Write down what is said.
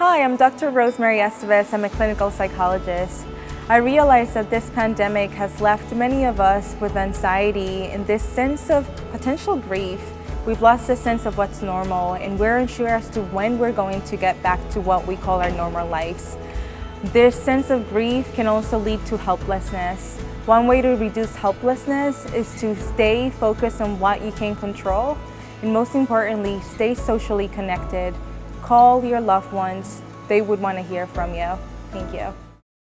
Hi, I'm Dr. Rosemary Estevez. I'm a clinical psychologist. I realize that this pandemic has left many of us with anxiety and this sense of potential grief. We've lost a sense of what's normal and we're unsure as to when we're going to get back to what we call our normal lives. This sense of grief can also lead to helplessness. One way to reduce helplessness is to stay focused on what you can control and most importantly, stay socially connected. Call your loved ones. They would want to hear from you. Thank you.